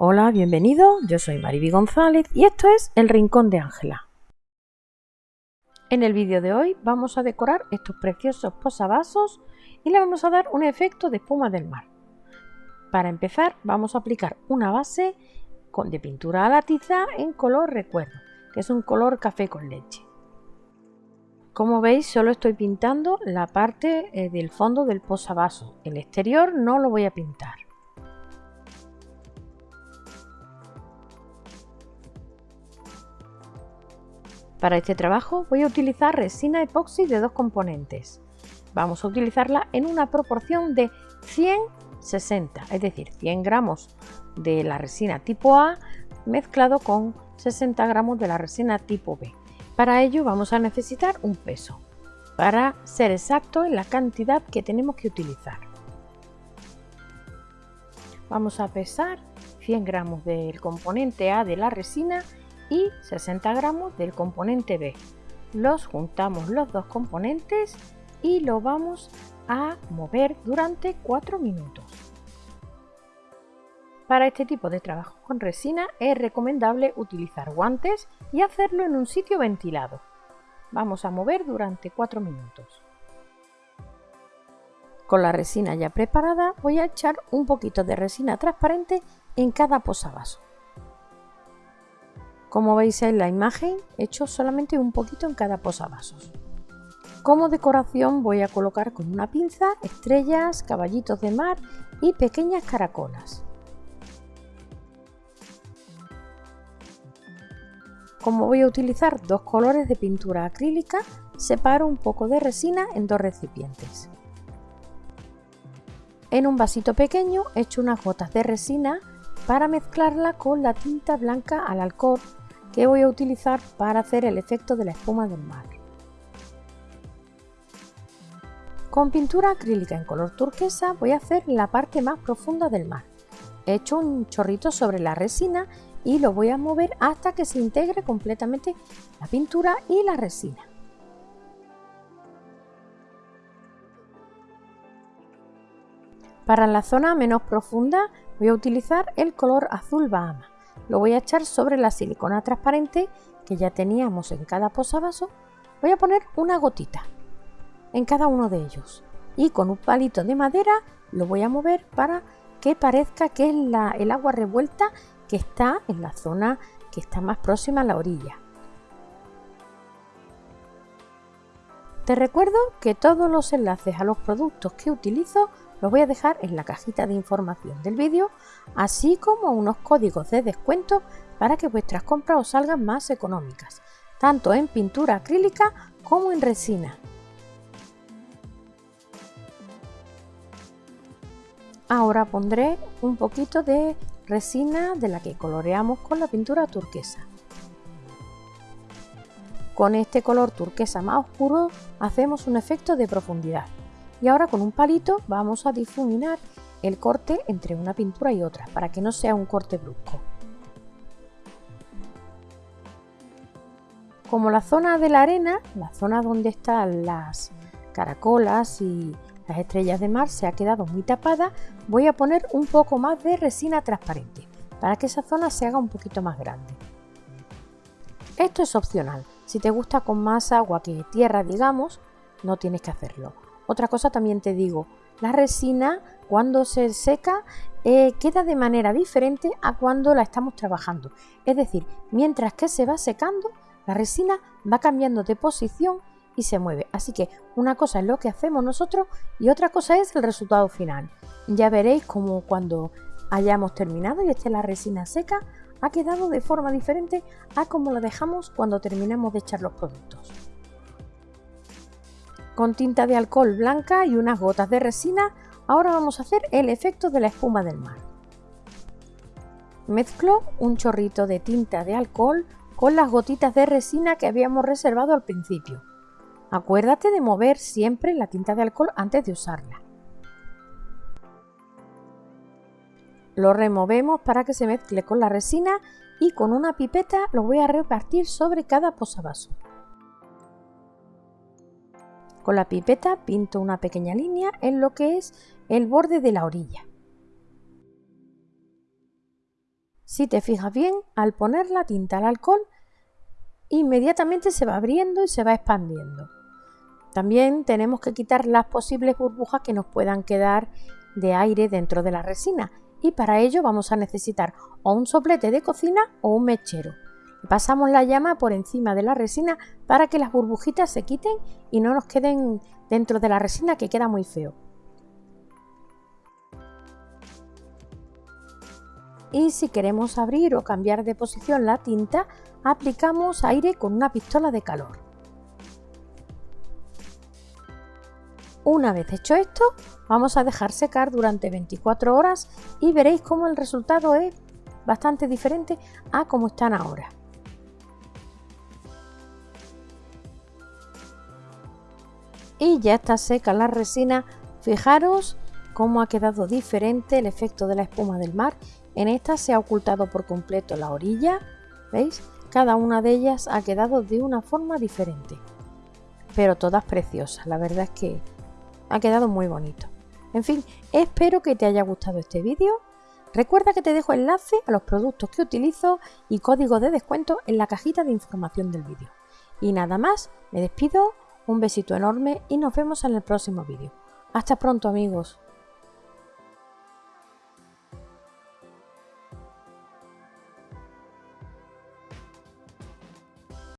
Hola, bienvenido, yo soy Mariby González y esto es El Rincón de Ángela. En el vídeo de hoy vamos a decorar estos preciosos posavasos y le vamos a dar un efecto de espuma del mar. Para empezar vamos a aplicar una base de pintura a la tiza en color recuerdo, que es un color café con leche. Como veis solo estoy pintando la parte eh, del fondo del posavasos, el exterior no lo voy a pintar. Para este trabajo voy a utilizar resina epoxi de dos componentes. Vamos a utilizarla en una proporción de 100-60, es decir, 100 gramos de la resina tipo A mezclado con 60 gramos de la resina tipo B. Para ello vamos a necesitar un peso, para ser exacto en la cantidad que tenemos que utilizar. Vamos a pesar 100 gramos del componente A de la resina y 60 gramos del componente B. Los juntamos los dos componentes y lo vamos a mover durante 4 minutos. Para este tipo de trabajo con resina es recomendable utilizar guantes y hacerlo en un sitio ventilado. Vamos a mover durante 4 minutos. Con la resina ya preparada voy a echar un poquito de resina transparente en cada posavasos. Como veis en la imagen, he hecho solamente un poquito en cada posavasos. Como decoración voy a colocar con una pinza estrellas, caballitos de mar y pequeñas caracolas. Como voy a utilizar dos colores de pintura acrílica, separo un poco de resina en dos recipientes. En un vasito pequeño echo unas gotas de resina para mezclarla con la tinta blanca al alcohol que voy a utilizar para hacer el efecto de la espuma del mar. Con pintura acrílica en color turquesa voy a hacer la parte más profunda del mar. He hecho un chorrito sobre la resina y lo voy a mover hasta que se integre completamente la pintura y la resina. Para la zona menos profunda voy a utilizar el color azul Bahama lo voy a echar sobre la silicona transparente que ya teníamos en cada posavasos. Voy a poner una gotita en cada uno de ellos y con un palito de madera lo voy a mover para que parezca que es el agua revuelta que está en la zona que está más próxima a la orilla. Te recuerdo que todos los enlaces a los productos que utilizo los voy a dejar en la cajita de información del vídeo, así como unos códigos de descuento para que vuestras compras os salgan más económicas, tanto en pintura acrílica como en resina. Ahora pondré un poquito de resina de la que coloreamos con la pintura turquesa. Con este color turquesa más oscuro hacemos un efecto de profundidad. Y ahora con un palito vamos a difuminar el corte entre una pintura y otra para que no sea un corte brusco. Como la zona de la arena, la zona donde están las caracolas y las estrellas de mar se ha quedado muy tapada, voy a poner un poco más de resina transparente para que esa zona se haga un poquito más grande. Esto es opcional, si te gusta con más agua que tierra digamos, no tienes que hacerlo. Otra cosa también te digo, la resina cuando se seca eh, queda de manera diferente a cuando la estamos trabajando. Es decir, mientras que se va secando, la resina va cambiando de posición y se mueve. Así que una cosa es lo que hacemos nosotros y otra cosa es el resultado final. Ya veréis como cuando hayamos terminado y esté la resina seca, ha quedado de forma diferente a como la dejamos cuando terminamos de echar los productos con tinta de alcohol blanca y unas gotas de resina, ahora vamos a hacer el efecto de la espuma del mar. Mezclo un chorrito de tinta de alcohol con las gotitas de resina que habíamos reservado al principio. Acuérdate de mover siempre la tinta de alcohol antes de usarla. Lo removemos para que se mezcle con la resina y con una pipeta lo voy a repartir sobre cada posavasos. Con la pipeta pinto una pequeña línea en lo que es el borde de la orilla. Si te fijas bien, al poner la tinta al alcohol, inmediatamente se va abriendo y se va expandiendo. También tenemos que quitar las posibles burbujas que nos puedan quedar de aire dentro de la resina y para ello vamos a necesitar o un soplete de cocina o un mechero. Pasamos la llama por encima de la resina para que las burbujitas se quiten y no nos queden dentro de la resina que queda muy feo. Y si queremos abrir o cambiar de posición la tinta, aplicamos aire con una pistola de calor. Una vez hecho esto, vamos a dejar secar durante 24 horas y veréis cómo el resultado es bastante diferente a como están ahora. Y ya está seca la resina, fijaros cómo ha quedado diferente el efecto de la espuma del mar. En esta se ha ocultado por completo la orilla, ¿veis? Cada una de ellas ha quedado de una forma diferente, pero todas preciosas. La verdad es que ha quedado muy bonito. En fin, espero que te haya gustado este vídeo. Recuerda que te dejo enlace a los productos que utilizo y código de descuento en la cajita de información del vídeo. Y nada más, me despido, un besito enorme y nos vemos en el próximo vídeo. Hasta pronto amigos.